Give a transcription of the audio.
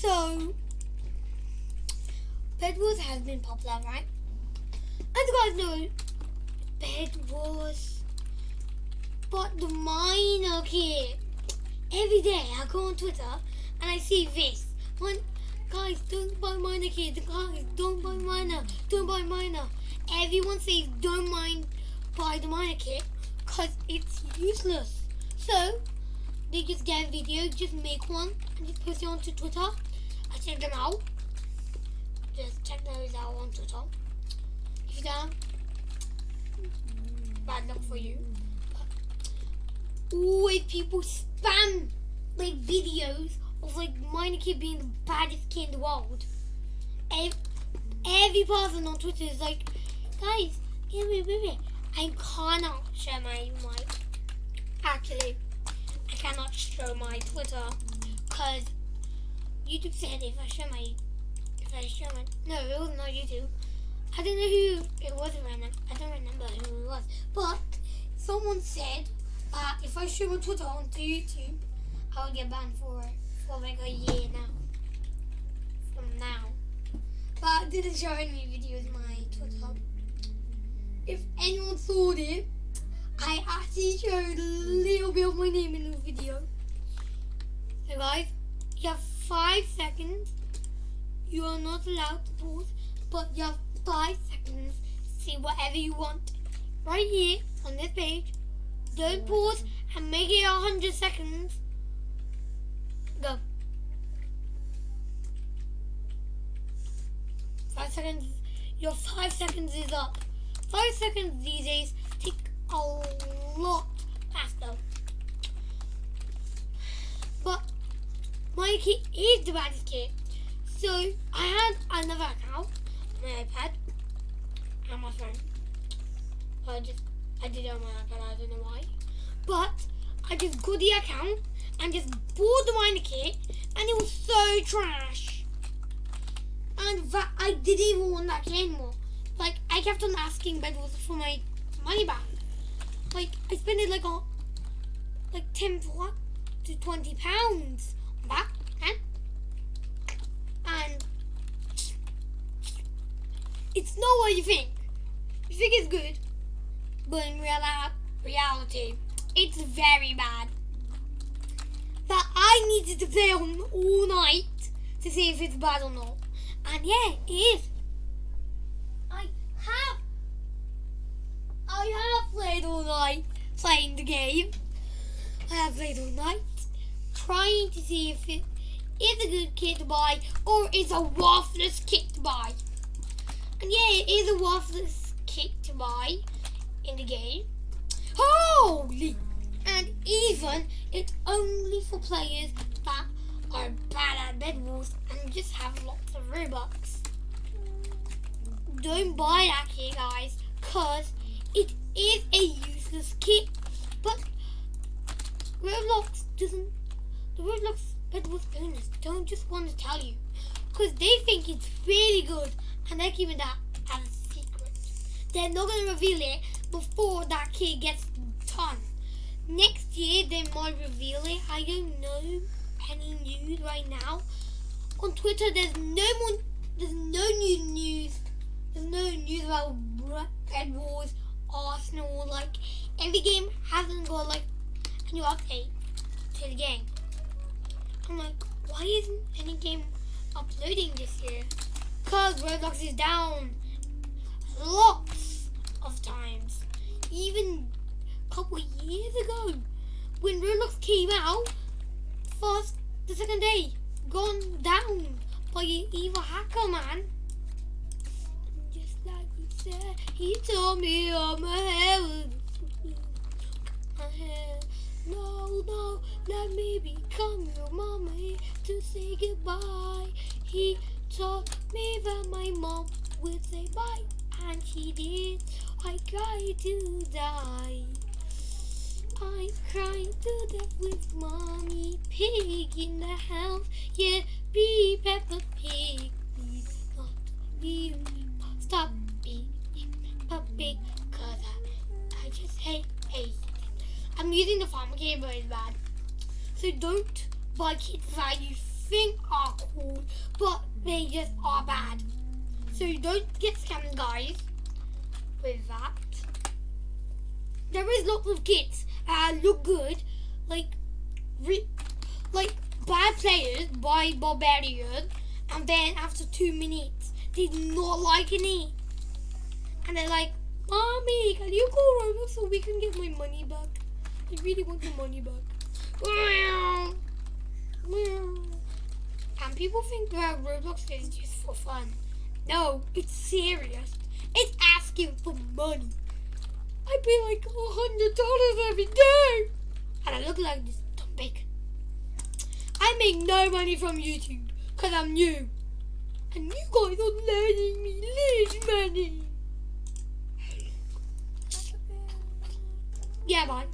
So, Bed Wars has been popular, right? As you guys know, Bed Wars, but the miner kid. Every day I go on Twitter and I see this. One, guys, don't buy miner kid. Guys, don't buy miner. Don't buy miner. Everyone says don't mind buy the miner kit because it's useless. So they just get a video, just make one and just post it onto Twitter. I check them out. Just check those out on Twitter. If you don't, bad luck for you. Always people spam like videos of like miner kid being the baddest kid in the world. Every, every person on Twitter is like, guys, give me, give me. I cannot share my my actually I cannot show my Twitter because YouTube said if I show my if I show my no it was not YouTube. I don't know who it was now. I don't remember who it was. But someone said that if I show my Twitter onto YouTube I'll get banned for for like a year now. From now. But I didn't show any videos my Twitter if anyone saw it, I actually showed a little bit of my name in the video. So guys, you have five seconds. You are not allowed to pause, but you have five seconds to see whatever you want. Right here on this page. Don't pause and make it a hundred seconds. Go. Five seconds. Your five seconds is up. Five seconds these days take a lot faster. But kit is the baddest kit. So I had another account on my iPad and my phone. But I just I did it on my iPad, I don't know why. But I just got the account and just bought the kit and it was so trash. And that I didn't even want that kit anymore. Like I kept on asking Bedwars for my money back. Like I spent it like on like ten to twenty pounds on that and and it's not what you think. You think it's good, but in real life, reality, it's very bad. That I needed to play on all night to see if it's bad or not. And yeah, it is. I have I have played all night playing the game. I have played all night trying to see if it is a good kit to buy or is a worthless kit to buy. And yeah, it is a worthless kit to buy in the game. Holy! And even it's only for players that are bad at Bed Wars and just have lots of Robux. Don't buy that kit, guys, because it is a useless kit, but Roblox doesn't. The Roblox Bedwars owners don't just want to tell you because they think it's really good and they're keeping that as er a secret. They're not going to reveal it before that kit gets done. Next year they might reveal it. I don't know any news right now. On Twitter, there's no more. There's no new news. There's no news about Bed Wars Arsenal, like every game hasn't got like a new update to the game. I'm like, why isn't any game uploading this year? Cause Roblox is down lots of times. Even a couple years ago, when Roblox came out, first the second day gone down by an evil hacker man Just like he said he told me all my hair was. No, no, let me become your mommy to say goodbye. He told me that my mom would say bye, and she did. I cried to die. I cried to death with mommy pig in the house. Yeah, be Peppa Pig. Please not be. Stop puppy because I, I just hate hate I'm using the farmer kit but it's bad. So don't buy kits that you think are cool, but they just are bad. So don't get scammed, guys. With that, there is lots of kids that look good, like, like bad players by Barbarian, and then after two minutes, do not like any, and they're like, "Mommy, can you go Roblox so we can get my money back? I really want the money back." Meow. Meow. And people think that Roblox is just for fun. No, it's serious. It's asking for money. I pay like a hundred dollars every day, and I look like this dumb bacon. I make no money from YouTube because I'm new, and you guys are letting me lose money. Yeah, bye.